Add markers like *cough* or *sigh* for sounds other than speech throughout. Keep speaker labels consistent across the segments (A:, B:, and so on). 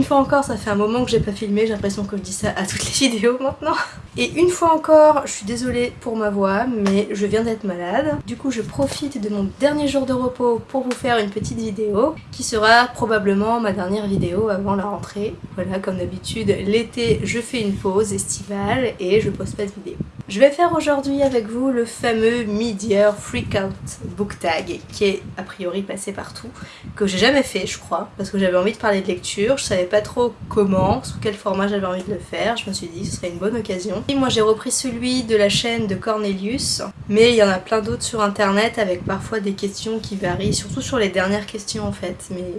A: Une fois encore, ça fait un moment que j'ai pas filmé, j'ai l'impression que je dis ça à toutes les vidéos maintenant. Et une fois encore, je suis désolée pour ma voix, mais je viens d'être malade. Du coup, je profite de mon dernier jour de repos pour vous faire une petite vidéo qui sera probablement ma dernière vidéo avant la rentrée. Voilà, comme d'habitude, l'été, je fais une pause estivale et je poste pas de vidéo. Je vais faire aujourd'hui avec vous le fameux Mid-Year Freakout Book Tag qui est a priori passé partout, que j'ai jamais fait je crois, parce que j'avais envie de parler de lecture, je savais pas trop comment, sous quel format j'avais envie de le faire, je me suis dit ce serait une bonne occasion. Et moi j'ai repris celui de la chaîne de Cornelius, mais il y en a plein d'autres sur internet avec parfois des questions qui varient, surtout sur les dernières questions en fait, mais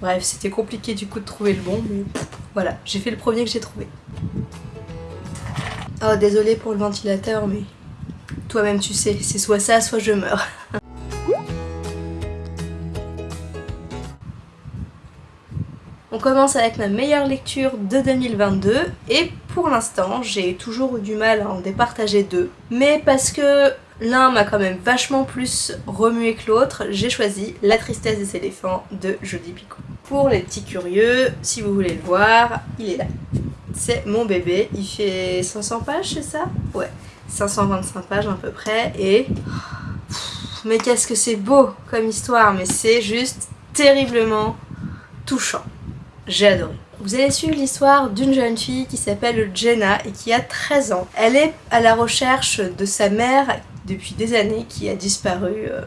A: bref c'était compliqué du coup de trouver le bon, mais voilà, j'ai fait le premier que j'ai trouvé. Oh désolé pour le ventilateur mais toi-même tu sais, c'est soit ça soit je meurs. *laughs* On commence avec ma meilleure lecture de 2022 et pour l'instant j'ai toujours eu du mal à en départager deux. Mais parce que l'un m'a quand même vachement plus remué que l'autre, j'ai choisi La tristesse des éléphants de Jodie Picot. Pour les petits curieux, si vous voulez le voir, il est là. C'est mon bébé, il fait 500 pages, c'est ça? Ouais, 525 pages à peu près, et... Mais qu'est-ce que c'est beau comme histoire, mais c'est juste terriblement touchant. J'ai adoré. Vous allez suivre l'histoire d'une jeune fille qui s'appelle Jenna et qui a 13 ans. Elle est à la recherche de sa mère depuis des années qui a disparu euh,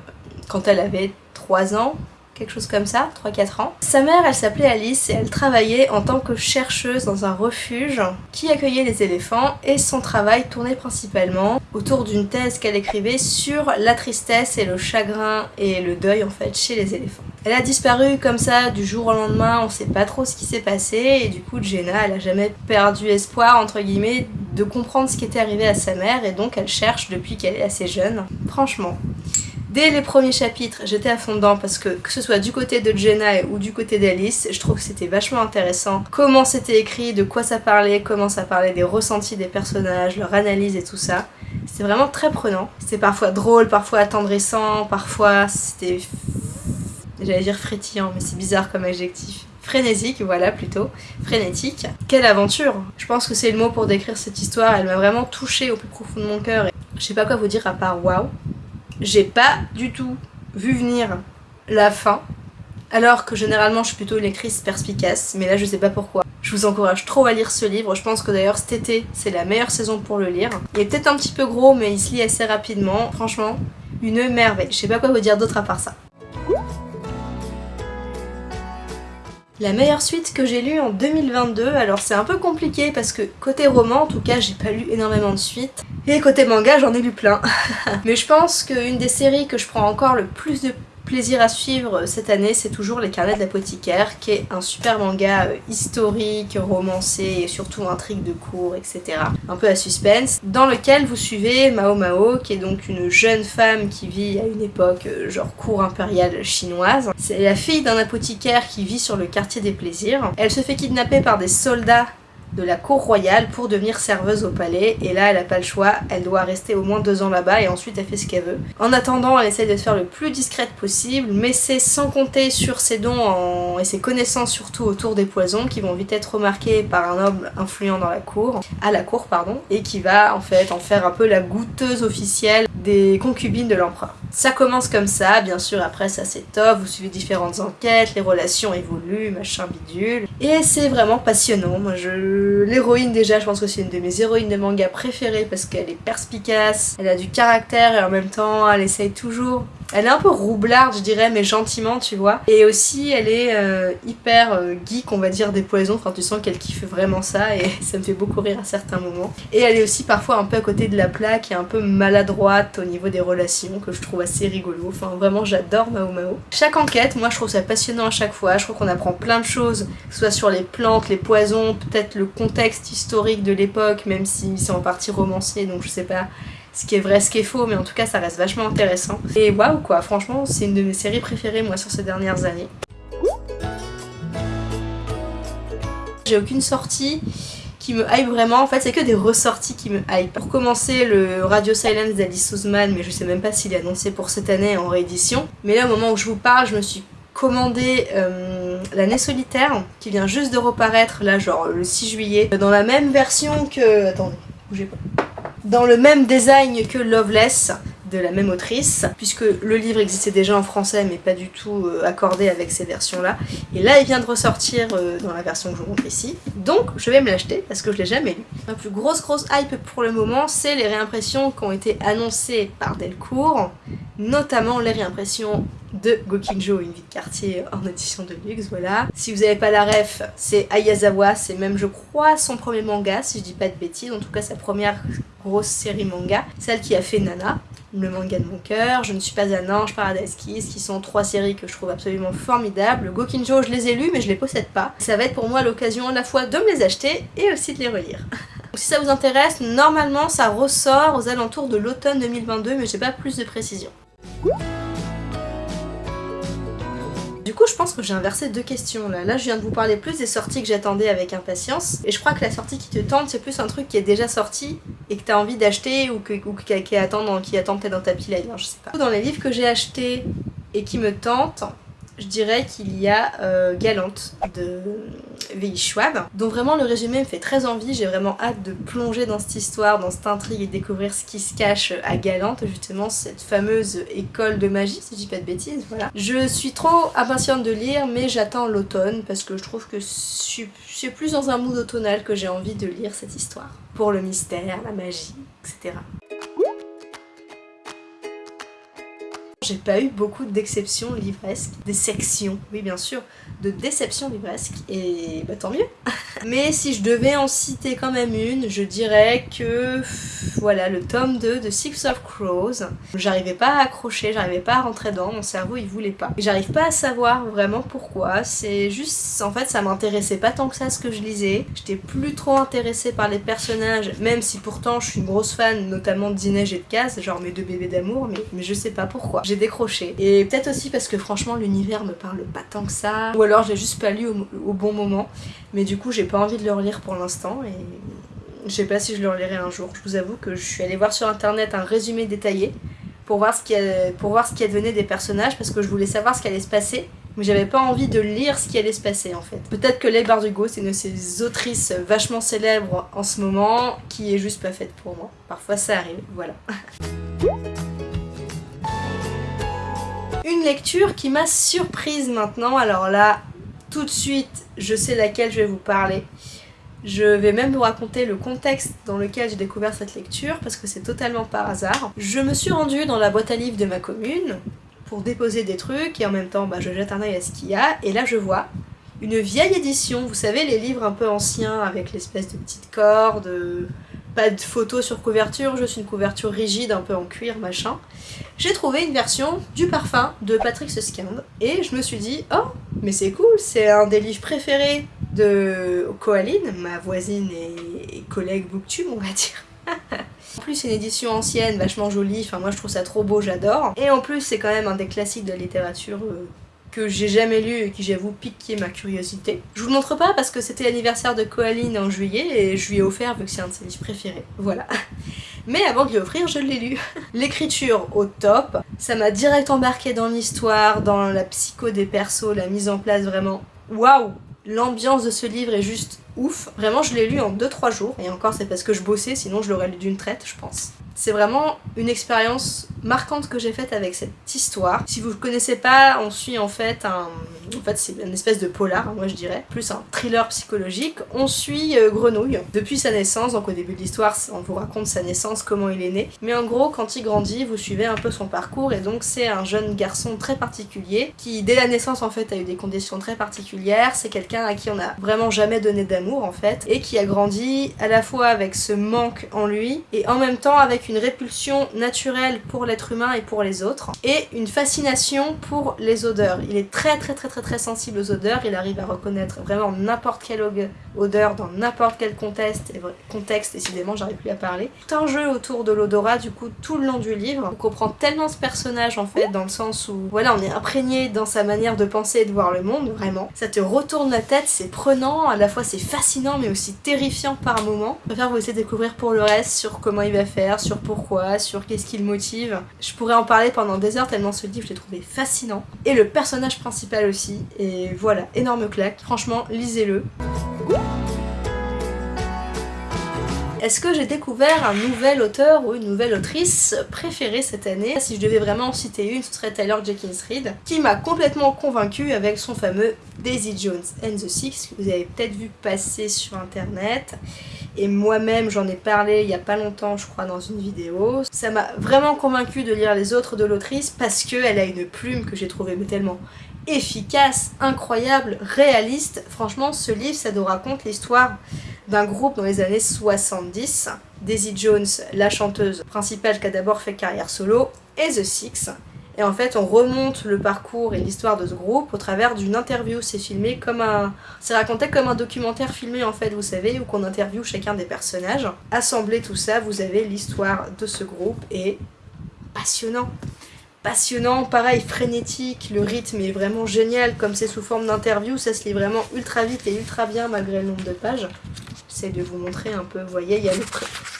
A: quand elle avait 3 ans, quelque chose comme ça, 3-4 ans. Sa mère, elle s'appelait Alice et elle travaillait en tant que chercheuse dans un refuge qui accueillait les éléphants et son travail tournait principalement autour d'une thèse qu'elle écrivait sur la tristesse et le chagrin et le deuil en fait chez les éléphants. Elle a disparu comme ça du jour au lendemain, on sait pas trop ce qui s'est passé et du coup Jenna elle a jamais perdu espoir entre guillemets de comprendre ce qui était arrivé à sa mère et donc elle cherche depuis qu'elle est assez jeune. Franchement, Dès les premiers chapitres, j'étais à fond dedans parce que que ce soit du côté de Jenna ou du côté d'Alice, je trouve que c'était vachement intéressant. Comment c'était écrit, de quoi ça parlait, comment ça parlait des ressentis des personnages, leur analyse et tout ça. C'était vraiment très prenant. C'était parfois drôle, parfois attendrissant, parfois c'était... J'allais dire frétillant, mais c'est bizarre comme adjectif frénésique, voilà plutôt, frénétique. Quelle aventure Je pense que c'est le mot pour décrire cette histoire, elle m'a vraiment touchée au plus profond de mon cœur. Je sais pas quoi vous dire à part waouh j'ai pas du tout vu venir la fin, alors que généralement je suis plutôt une lectrice perspicace, mais là je sais pas pourquoi. Je vous encourage trop à lire ce livre, je pense que d'ailleurs cet été c'est la meilleure saison pour le lire. Il est peut-être un petit peu gros mais il se lit assez rapidement, franchement une merveille. Je sais pas quoi vous dire d'autre à part ça. La meilleure suite que j'ai lue en 2022, alors c'est un peu compliqué parce que côté roman en tout cas j'ai pas lu énormément de suites et côté manga j'en ai lu plein. *laughs* Mais je pense qu'une des séries que je prends encore le plus de plaisir à suivre cette année, c'est toujours Les Carnets de l'apothicaire, qui est un super manga euh, historique, romancé et surtout intrigue de cours, etc. Un peu à suspense, dans lequel vous suivez Mao Mao, qui est donc une jeune femme qui vit à une époque euh, genre cour impériale chinoise. C'est la fille d'un apothicaire qui vit sur le quartier des plaisirs. Elle se fait kidnapper par des soldats de la cour royale pour devenir serveuse au palais. Et là elle a pas le choix, elle doit rester au moins deux ans là-bas et ensuite elle fait ce qu'elle veut. En attendant elle essaie de se faire le plus discrète possible mais c'est sans compter sur ses dons et ses connaissances surtout autour des poisons qui vont vite être remarqués par un homme influent dans la cour, à la cour pardon, et qui va en fait en faire un peu la goûteuse officielle des concubines de l'empereur. Ça commence comme ça, bien sûr après ça s'étoffe, vous suivez différentes enquêtes, les relations évoluent, machin bidule, et c'est vraiment passionnant, moi je l'héroïne déjà, je pense que c'est une de mes héroïnes de manga préférées parce qu'elle est perspicace, elle a du caractère et en même temps elle essaye toujours elle est un peu roublarde, je dirais, mais gentiment, tu vois. Et aussi, elle est euh, hyper euh, geek, on va dire, des poisons. Enfin, tu sens qu'elle kiffe vraiment ça et *laughs* ça me fait beaucoup rire à certains moments. Et elle est aussi parfois un peu à côté de la plaque et un peu maladroite au niveau des relations, que je trouve assez rigolo. Enfin, vraiment, j'adore Mao Mao. Chaque enquête, moi, je trouve ça passionnant à chaque fois. Je trouve qu'on apprend plein de choses, soit sur les plantes, les poisons, peut-être le contexte historique de l'époque, même si c'est en partie romancé, donc je sais pas ce qui est vrai, ce qui est faux, mais en tout cas ça reste vachement intéressant. Et waouh quoi, franchement c'est une de mes séries préférées moi sur ces dernières années. J'ai aucune sortie qui me hype vraiment, en fait c'est que des ressorties qui me hype. Pour commencer le Radio Silence d'Alice Ousmane, mais je sais même pas s'il est annoncé pour cette année en réédition. Mais là au moment où je vous parle, je me suis commandé euh, L'année solitaire, qui vient juste de reparaître, là, genre le 6 juillet, dans la même version que... Attendez, bougez pas. Dans le même design que Loveless, de la même autrice, puisque le livre existait déjà en français mais pas du tout euh, accordé avec ces versions-là. Et là, il vient de ressortir euh, dans la version que je vous montre ici. Donc, je vais me l'acheter parce que je l'ai jamais lu. La plus grosse grosse hype pour le moment, c'est les réimpressions qui ont été annoncées par Delcourt, notamment les réimpressions de Gokinjo, une vie de quartier en édition de luxe, voilà. Si vous n'avez pas la ref, c'est Ayazawa, c'est même je crois son premier manga, si je dis pas de bêtises, en tout cas sa première grosse série manga, celle qui a fait Nana, le manga de mon cœur, Je ne suis pas un ange, Paradise Kiss, qui sont trois séries que je trouve absolument formidables. Gokinjo, je les ai lus, mais je les possède pas. Ça va être pour moi l'occasion à la fois de me les acheter et aussi de les relire. *laughs* si ça vous intéresse, normalement ça ressort aux alentours de l'automne 2022, mais j'ai pas plus de précision. Du coup, je pense que j'ai inversé deux questions là. Là, je viens de vous parler plus des sorties que j'attendais avec impatience. Et je crois que la sortie qui te tente, c'est plus un truc qui est déjà sorti et que t'as envie d'acheter ou, que, qui, attend, qui attend peut-être dans ta pile je sais pas. Dans les livres que j'ai achetés et qui me tentent, je dirais qu'il y a euh, Galante de V.I. Schwab, dont vraiment le résumé me fait très envie, j'ai vraiment hâte de plonger dans cette histoire, dans cette intrigue et découvrir ce qui se cache à Galante, justement cette fameuse école de magie, si je dis pas de bêtises, voilà. Je suis trop impatiente de lire, mais j'attends l'automne parce que je trouve que suis plus dans un mood automnal que j'ai envie de lire cette histoire. Pour le mystère, la magie, etc. J'ai pas eu beaucoup d'exceptions livresques, des sections, oui bien sûr, de déceptions livresques, et bah tant mieux *laughs* Mais si je devais en citer quand même une, je dirais que, voilà, le tome 2 de Six of Crows, j'arrivais pas à accrocher, j'arrivais pas à rentrer dedans, mon cerveau il voulait pas. J'arrive pas à savoir vraiment pourquoi, c'est juste, en fait ça m'intéressait pas tant que ça ce que je lisais, j'étais plus trop intéressée par les personnages, même si pourtant je suis une grosse fan, notamment de Dineige et de Kaz, genre mes deux bébés d'amour, mais, mais je sais pas pourquoi. Décroché. Et peut-être aussi parce que franchement l'univers me parle pas tant que ça, ou alors j'ai juste pas lu au, bon moment, mais du coup j'ai pas envie de le relire pour l'instant et je sais pas si je le relirai un jour. Je vous avoue que je suis allée voir sur internet un résumé détaillé pour voir ce qui, pour voir ce qui advenait des personnages parce que je voulais savoir ce qui allait se passer mais j'avais pas envie de lire ce qui allait se passer en fait. Peut-être que Leigh Bardugo c'est une de ces autrices vachement célèbres en ce moment qui est juste pas faite pour moi. Parfois ça arrive, voilà. *laughs* Une lecture qui m'a surprise maintenant, alors là, tout de suite, je sais laquelle je vais vous parler. Je vais même vous raconter le contexte dans lequel j'ai découvert cette lecture, parce que c'est totalement par hasard. Je me suis rendue dans la boîte à livres de ma commune pour déposer des trucs, et en même temps, bah, je jette un œil à ce qu'il y a, et là je vois une vieille édition, vous savez, les livres un peu anciens avec l'espèce de petite corde, pas de photos sur couverture, juste une couverture rigide un peu en cuir machin. J'ai trouvé une version du parfum de Patrick Suskind et je me suis dit oh mais c'est cool, c'est un des livres préférés de Coaline, ma voisine et collègue booktube on va dire. *laughs* En plus c'est une édition ancienne, vachement jolie, enfin moi je trouve ça trop beau, j'adore. Et en plus c'est quand même un des classiques de la littérature euh, que j'ai jamais lu et qui j'avoue piqué ma curiosité. Je vous le montre pas parce que c'était l'anniversaire de Coaline en juillet et je lui ai offert vu que c'est un de ses livres préférés. Voilà. *laughs* Mais avant de lui je l'ai lu. *laughs* L'écriture au top, ça m'a direct embarqué dans l'histoire, dans la psycho des persos, la mise en place vraiment waouh L'ambiance de ce livre est juste ouf. Vraiment, je l'ai lu en 2-3 jours. Et encore, c'est parce que je bossais, sinon je l'aurais lu d'une traite, je pense. C'est vraiment une expérience marquante que j'ai faite avec cette histoire. Si vous ne connaissez pas, on suit en fait un... En fait, c'est une espèce de polar, moi je dirais, plus un thriller psychologique. On suit euh, Grenouille depuis sa naissance, donc au début de l'histoire, on vous raconte sa naissance, comment il est né. Mais en gros, quand il grandit, vous suivez un peu son parcours, et donc c'est un jeune garçon très particulier, qui dès la naissance en fait a eu des conditions très particulières. C'est quelqu'un à qui on n'a vraiment jamais donné d'amour en fait, et qui a grandi à la fois avec ce manque en lui, et en même temps avec une répulsion naturelle pour l'être humain et pour les autres, et une fascination pour les odeurs. Il est très très très très très sensible aux odeurs, il arrive à reconnaître vraiment n'importe quelle odeur dans n'importe quel contexte, contexte, décidément j'arrive plus à parler. Tout un jeu autour de l'odorat du coup tout le long du livre, on comprend tellement ce personnage en fait, dans le sens où voilà on est imprégné dans sa manière de penser et de voir le monde, vraiment. Ça te retourne la tête, c'est prenant, à la fois c'est fascinant mais aussi terrifiant par moments. Je préfère vous laisser découvrir pour le reste sur comment il va faire, sur pourquoi, sur qu'est-ce qui le motive. Je pourrais en parler pendant des heures tellement ce livre je l'ai trouvé fascinant. Et le personnage principal aussi, et voilà, énorme claque. Franchement, lisez-le. Est-ce que j'ai découvert un nouvel auteur ou une nouvelle autrice préférée cette année? Si je devais vraiment en citer une, ce serait Taylor Jenkins Reid, qui m'a complètement convaincue avec son fameux Daisy Jones and the Six, que vous avez peut-être vu passer sur internet. Et moi-même, j'en ai parlé il y a pas longtemps, je crois, dans une vidéo. Ça m'a vraiment convaincue de lire les autres de l'autrice parce qu'elle a une plume que j'ai trouvée tellement efficace, incroyable, réaliste. Franchement, ce livre, ça nous raconte l'histoire d'un groupe dans les années 70. Daisy Jones, la chanteuse principale qui a d'abord fait carrière solo, et The Six. Et en fait, on remonte le parcours et l'histoire de ce groupe au travers d'une interview. C'est filmé comme un... C'est raconté comme un documentaire filmé, en fait, vous savez, où qu'on interviewe chacun des personnages. Assemblé tout ça, vous avez l'histoire de ce groupe, et passionnant passionnant, pareil, frénétique, le rythme est vraiment génial, comme c'est sous forme d'interview, ça se lit vraiment ultra vite et ultra bien malgré le nombre de pages. De vous montrer un peu, voyez, il y, a le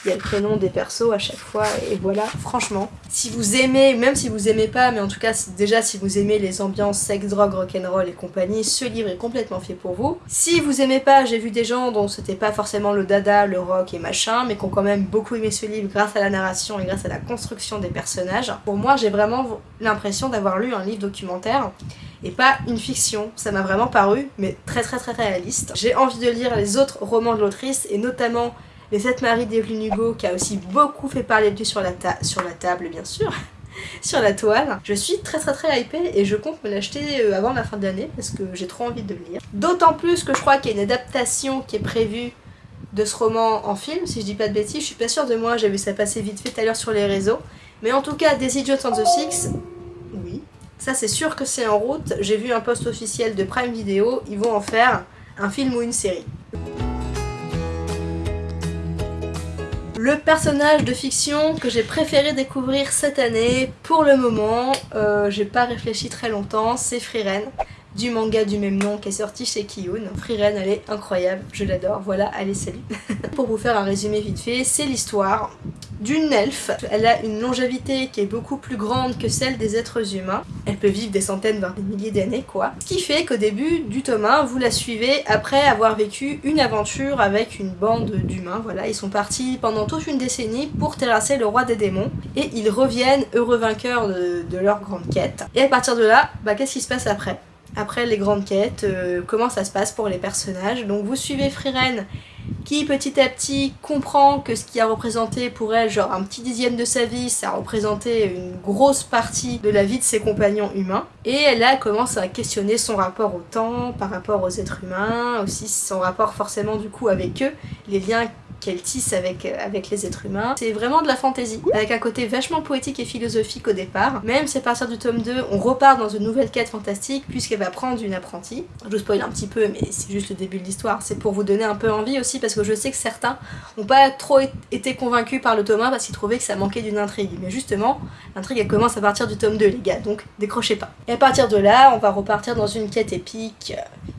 A: il y a le prénom des persos à chaque fois, et voilà, franchement. Si vous aimez, même si vous aimez pas, mais en tout cas, déjà si vous aimez les ambiances sex, drogue, rock'n'roll et compagnie, ce livre est complètement fait pour vous. Si vous aimez pas, j'ai vu des gens dont c'était pas forcément le dada, le rock et machin, mais qui ont quand même beaucoup aimé ce livre grâce à la narration et grâce à la construction des personnages. Pour moi, j'ai vraiment l'impression d'avoir lu un livre documentaire et pas une fiction. Ça m'a vraiment paru, mais très très très réaliste. J'ai envie de lire les autres romans de l'autrice, et notamment Les Sept Maris d'Evelyn Hugo, qui a aussi beaucoup fait parler de lui sur la, table, bien sûr *laughs* sur la toile. Je suis très très très hypée et je compte me l'acheter euh, avant la fin de l'année parce que j'ai trop envie de le lire. D'autant plus que je crois qu'il y a une adaptation qui est prévue de ce roman en film, si je dis pas de bêtises, je suis pas sûre de moi, j'ai vu ça passer vite fait tout à l'heure sur les réseaux. Mais en tout cas, Daisy Jones and the Six, ça c'est sûr que c'est en route, j'ai vu un post officiel de Prime Video, ils vont en faire un film ou une série. Le personnage de fiction que j'ai préféré découvrir cette année, pour le moment, euh, j'ai pas réfléchi très longtemps, c'est Frieren du manga du même nom qui est sorti chez Kiyun. Frieren, elle est incroyable, je l'adore, voilà, allez salut *laughs* Pour vous faire un résumé vite fait, c'est l'histoire d'une elfe. Elle a une longévité qui est beaucoup plus grande que celle des êtres humains. Elle peut vivre des centaines, voire des milliers d'années, quoi. Ce qui fait qu'au début du tome 1, vous la suivez après avoir vécu une aventure avec une bande d'humains. Voilà, ils sont partis pendant toute une décennie pour terrasser le roi des démons. Et ils reviennent heureux vainqueurs de, leur grande quête. Et à partir de là, bah, qu'est-ce qui se passe après? Après les grandes quêtes, euh, comment ça se passe pour les personnages. Donc vous suivez Frieren qui petit à petit comprend que ce qui a représenté pour elle genre un petit dixième de sa vie, ça a représenté une grosse partie de la vie de ses compagnons humains. Et elle commence à questionner son rapport au temps, par rapport aux êtres humains, aussi son rapport forcément du coup avec eux, les liens qu'elle tisse avec, euh, avec les êtres humains. C'est vraiment de la fantaisie, avec un côté vachement poétique et philosophique au départ. Même si à partir du tome 2, on repart dans une nouvelle quête fantastique, puisqu'elle va prendre une apprentie. Je vous spoil un petit peu, mais c'est juste le début de l'histoire. C'est pour vous donner un peu envie aussi, parce que je sais que certains n'ont pas trop été convaincus par le tome 1 parce qu'ils trouvaient que ça manquait d'une intrigue. Mais justement, l'intrigue elle commence à partir du tome 2, les gars, donc décrochez pas. Et à partir de là, on va repartir dans une quête épique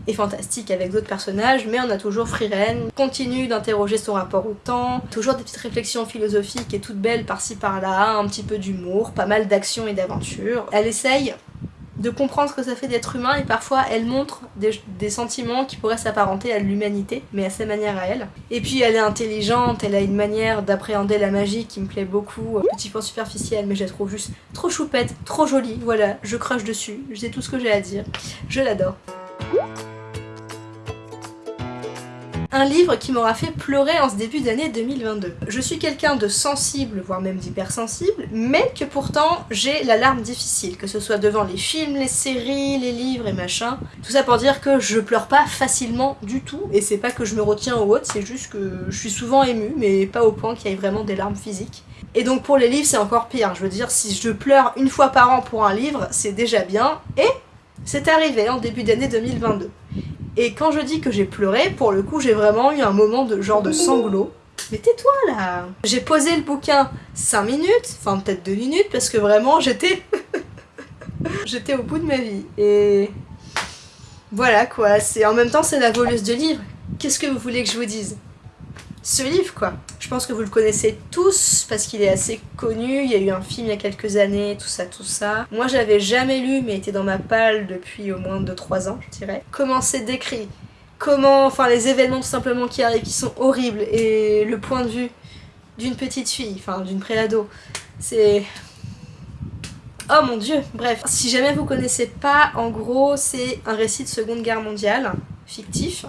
A: et fantastique avec d'autres personnages, mais on a toujours Frieren, continue d'interroger son rapport temps, toujours des petites réflexions philosophiques et toutes belles par-ci par-là, un petit peu d'humour, pas mal d'action et d'aventure. Elle essaye de comprendre ce que ça fait d'être humain et parfois elle montre des, sentiments qui pourraient s'apparenter à l'humanité, mais à sa manière à elle. Et puis elle est intelligente, elle a une manière d'appréhender la magie qui me plaît beaucoup, petit point superficiel, mais je la trouve juste trop choupette, trop jolie, voilà, je crush dessus, je sais tout ce que j'ai à dire, je l'adore. Un livre qui m'aura fait pleurer en ce début d'année 2022. Je suis quelqu'un de sensible, voire même d'hypersensible, mais que pourtant j'ai la larme difficile, que ce soit devant les films, les séries, les livres et machin. Tout ça pour dire que je pleure pas facilement du tout, et c'est pas que je me retiens au autre, c'est juste que je suis souvent émue, mais pas au point qu'il y ait vraiment des larmes physiques. Et donc pour les livres c'est encore pire, je veux dire si je pleure une fois par an pour un livre, c'est déjà bien, et c'est arrivé en début d'année 2022. Et quand je dis que j'ai pleuré, pour le coup, j'ai vraiment eu un moment de genre de sanglot. Mais tais-toi là J'ai posé le bouquin 5 minutes, enfin peut-être 2 minutes, parce que vraiment j'étais... *laughs* j'étais au bout de ma vie. Et... Voilà quoi, en même temps c'est la voleuse de livres. Qu'est-ce que vous voulez que je vous dise? Ce livre quoi. Je pense que vous le connaissez tous parce qu'il est assez connu, il y a eu un film il y a quelques années, tout ça, tout ça. Moi j'avais jamais lu mais était dans ma palle depuis au moins 2-3 ans je dirais. Comment c'est décrit, comment, enfin les événements tout simplement qui arrivent qui sont horribles et le point de vue d'une petite fille, enfin d'une préado, c'est... Oh mon dieu, bref. Si jamais vous connaissez pas, en gros c'est un récit de seconde guerre mondiale fictif,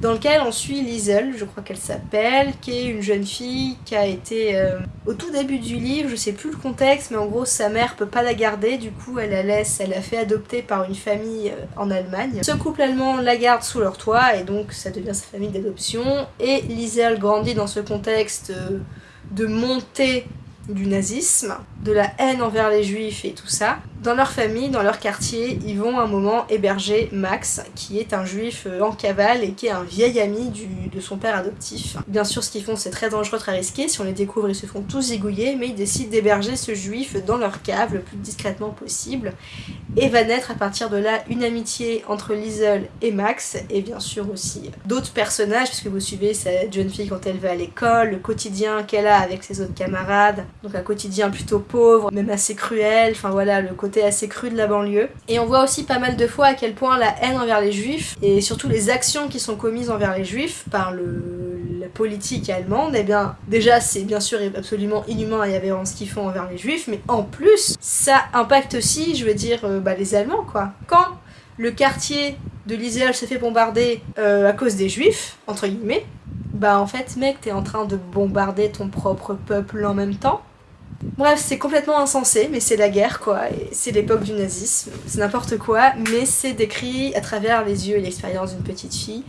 A: dans lequel on suit Liesel, je crois qu'elle s'appelle, qui est une jeune fille qui a été euh, au tout début du livre, je sais plus le contexte, mais en gros sa mère peut pas la garder, du coup elle la laisse, elle la fait adopter par une famille euh, en Allemagne. Ce couple allemand la garde sous leur toit et donc ça devient sa famille d'adoption et Liesel grandit dans ce contexte euh, de montée du nazisme, de la haine envers les juifs et tout ça. Dans leur famille, dans leur quartier, ils vont un moment héberger Max, qui est un juif euh, en cavale et qui est un vieil ami de son père adoptif. Bien sûr, ce qu'ils font, c'est très dangereux, très risqué. Si on les découvre, ils se font tous zigouiller, mais ils décident d'héberger ce juif dans leur cave le plus discrètement possible. Et va naître à partir de là une amitié entre Liesel et Max, et bien sûr aussi d'autres personnages, puisque vous suivez cette jeune fille quand elle va à l'école, le quotidien qu'elle a avec ses autres camarades, donc un quotidien plutôt pauvre, même assez cruel, enfin voilà, le côté assez cru de la banlieue. Et on voit aussi pas mal de fois à quel point la haine envers les juifs, et surtout les actions qui sont commises envers les juifs par le, la politique allemande, eh bien déjà c'est bien sûr absolument inhumain et aberrant ce qu'ils font envers les juifs, mais en plus ça impacte aussi, je veux dire, euh, bah, les Allemands quoi. Quand le quartier de l'Iséal se fait bombarder euh, à cause des juifs, entre guillemets, bah en fait mec t'es en train de bombarder ton propre peuple en même temps. Bref, c'est complètement insensé, mais c'est la guerre quoi, c'est l'époque du nazisme, c'est n'importe quoi, mais c'est décrit à travers les yeux et l'expérience d'une petite fille,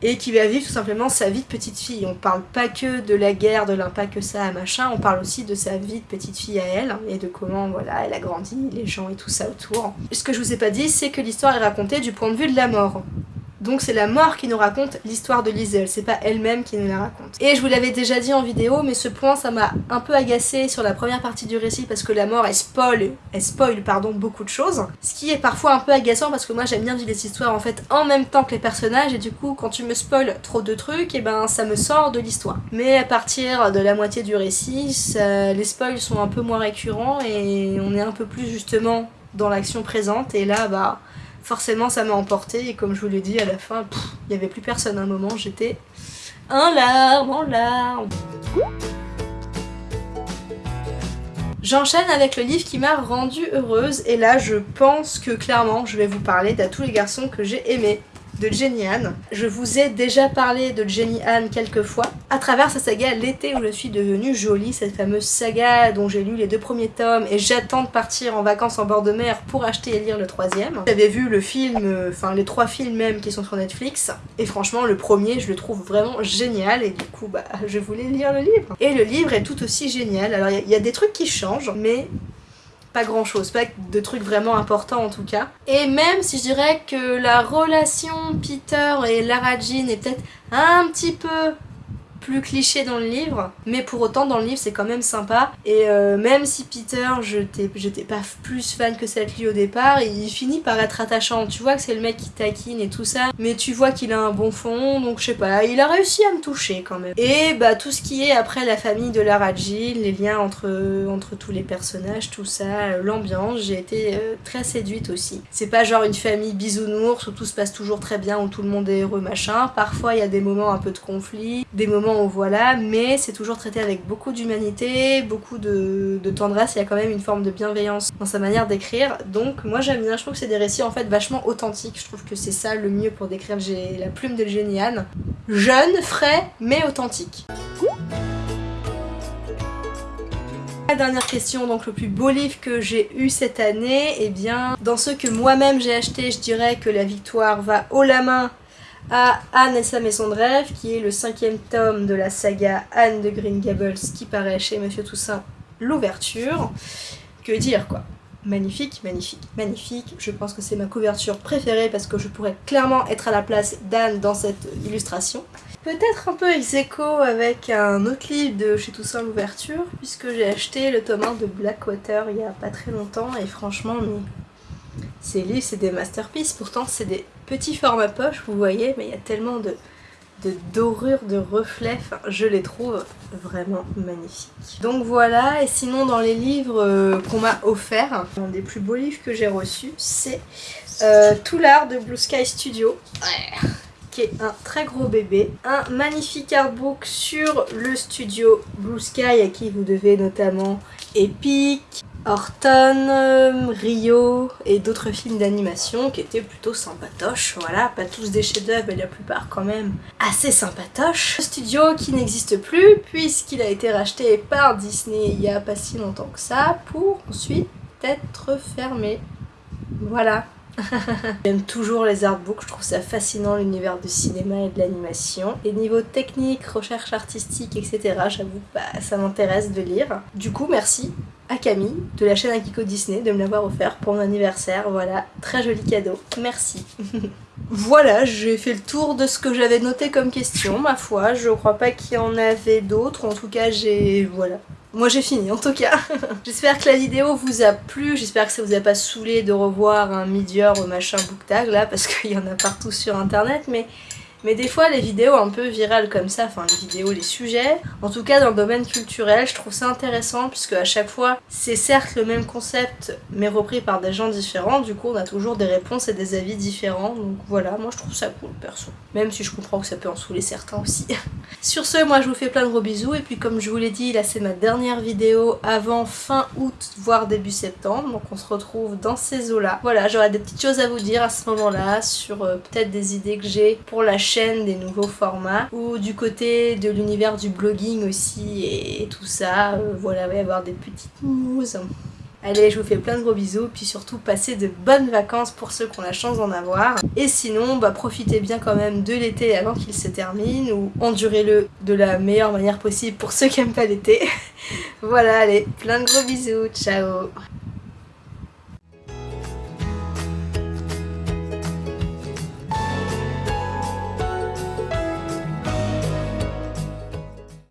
A: et qui va vivre tout simplement sa vie de petite fille. On parle pas que de la guerre, de l'impact que ça a, machin, on parle aussi de sa vie de petite fille à elle, et de comment voilà, elle a grandi, les gens et tout ça autour. Ce que je vous ai pas dit, c'est que l'histoire est racontée du point de vue de la mort. Donc c'est la mort qui nous raconte l'histoire de Liesel, c'est pas elle-même qui nous la raconte. Et je vous l'avais déjà dit en vidéo, mais ce point ça m'a un peu agacé sur la première partie du récit parce que la mort elle spoil, elle spoil pardon, beaucoup de choses. Ce qui est parfois un peu agaçant parce que moi j'aime bien vivre les histoires en fait en même temps que les personnages et du coup quand tu me spoil trop de trucs, et eh ben ça me sort de l'histoire. Mais à partir de la moitié du récit, les spoils sont un peu moins récurrents et on est un peu plus justement dans l'action présente et là bah forcément ça m'a emporté. Et comme je vous l'ai dit à la fin, il n'y avait plus personne. À un moment, j'étais en larmes, en larmes. J'enchaîne avec le livre qui m'a rendue heureuse. Et là je pense que clairement je vais vous parler d'à tous les garçons que j'ai aimés de Jenny Anne. Je vous ai déjà parlé de Jenny Anne quelques fois à travers sa saga L'été où je suis devenue jolie, cette fameuse saga dont j'ai lu les deux premiers tomes et j'attends de partir en vacances en bord de mer pour acheter et lire le troisième. J'avais vu le film, euh, enfin les trois films même qui sont sur Netflix et franchement le premier je le trouve vraiment génial et du coup bah je voulais lire le livre. Et le livre est tout aussi génial. Alors il y, a des trucs qui changent mais pas grand chose, pas de trucs vraiment importants en tout cas. Et même si je dirais que la relation Peter et Lara Jean est peut-être un petit peu plus cliché dans le livre, mais pour autant dans le livre c'est quand même sympa. Et euh, même si Peter, j'étais pas plus fan que cette lui au départ, il finit par être attachant. Tu vois que c'est le mec qui taquine et tout ça, mais tu vois qu'il a un bon fond, donc je sais pas, il a réussi à me toucher quand même. Et bah tout ce qui est après la famille de Lara Jean, les liens entre, entre tous les personnages, tout ça, l'ambiance, j'ai été euh, très séduite aussi. C'est pas genre une famille bisounours où tout se passe toujours très bien, où tout le monde est heureux machin. Parfois il y a des moments un peu de conflit, des moments voilà, mais c'est toujours traité avec beaucoup d'humanité, beaucoup de, tendresse, il y a quand même une forme de bienveillance dans sa manière d'écrire, donc moi j'aime bien, je trouve que c'est des récits en fait vachement authentiques, je trouve que c'est ça le mieux pour décrire. La plume de Géniane. Jeune, frais, mais authentique. La dernière question, donc le plus beau livre que j'ai eu cette année, et eh bien dans ceux que moi-même j'ai acheté, je dirais que la victoire va haut la main à Anne et sa maison de rêve, qui est le cinquième tome de la saga Anne de Green Gables qui paraît chez Monsieur Toussaint, l'ouverture. Que dire quoi Magnifique, magnifique, magnifique. Je pense que c'est ma couverture préférée parce que je pourrais clairement être à la place d'Anne dans cette illustration. Peut-être un peu ex avec un autre livre de chez Toussaint l'ouverture puisque j'ai acheté le tome 1 de Blackwater il y a pas très longtemps et franchement mais ces livres c'est des masterpieces pourtant c'est des petit format poche, vous voyez, mais il y a tellement de de dorure, de reflets, je les trouve vraiment magnifiques. Donc voilà, et sinon dans les livres euh, qu'on m'a offert, un des plus beaux livres que j'ai reçus, c'est euh, Tout l'art de Blue Sky Studio. qui est un très gros bébé. Un magnifique artbook sur le studio Blue Sky à qui vous devez notamment Epic, Horton, euh, Rio et d'autres films d'animation qui étaient plutôt sympatoches. Voilà, pas tous des chefs-d'œuvre, mais la plupart quand même assez sympatoches. Studio qui n'existe plus puisqu'il a été racheté par Disney il y a pas si longtemps que ça pour ensuite être fermé. Voilà. *laughs* J'aime toujours les artbooks, je trouve ça fascinant l'univers du cinéma et de l'animation. Et niveau technique, recherche artistique, etc., j'avoue, bah, ça m'intéresse de lire. Du coup, merci à Camille de la chaîne Akiko Disney de me l'avoir offert pour mon anniversaire. Voilà, très joli cadeau. Merci. *laughs* voilà, j'ai fait le tour de ce que j'avais noté comme question, ma foi. Je crois pas qu'il y en avait d'autres. En tout cas, j'ai... voilà. Moi j'ai fini en tout cas. *laughs* j'espère que la vidéo vous a plu, j'espère que ça vous a pas saoulé de revoir un Midior machin booktag là parce qu'il y en a partout sur internet mais mais des fois les vidéos un peu virales comme ça, enfin les vidéos, les sujets, en tout cas dans le domaine culturel, je trouve ça intéressant puisque à chaque fois c'est certes le même concept mais repris par des gens différents, du coup on a toujours des réponses et des avis différents, donc voilà, moi je trouve ça cool perso. Même si je comprends que ça peut en saouler certains aussi. *laughs* Sur ce, moi je vous fais plein de gros bisous et puis comme je vous l'ai dit, là c'est ma dernière vidéo avant fin août voire début septembre, donc on se retrouve dans ces eaux là. Voilà, j'aurai des petites choses à vous dire à ce moment là sur euh, peut-être des idées que j'ai pour la chaîne des nouveaux formats, ou du côté de l'univers du blogging aussi et tout ça. Euh, voilà, il avoir des petites news. Allez, je vous fais plein de gros bisous, puis surtout passez de bonnes vacances pour ceux qui ont la chance d'en avoir. Et sinon, bah, profitez bien quand même de l'été avant qu'il se termine, ou endurez-le de la meilleure manière possible pour ceux qui aiment pas l'été. *laughs* voilà, allez, plein de gros bisous, ciao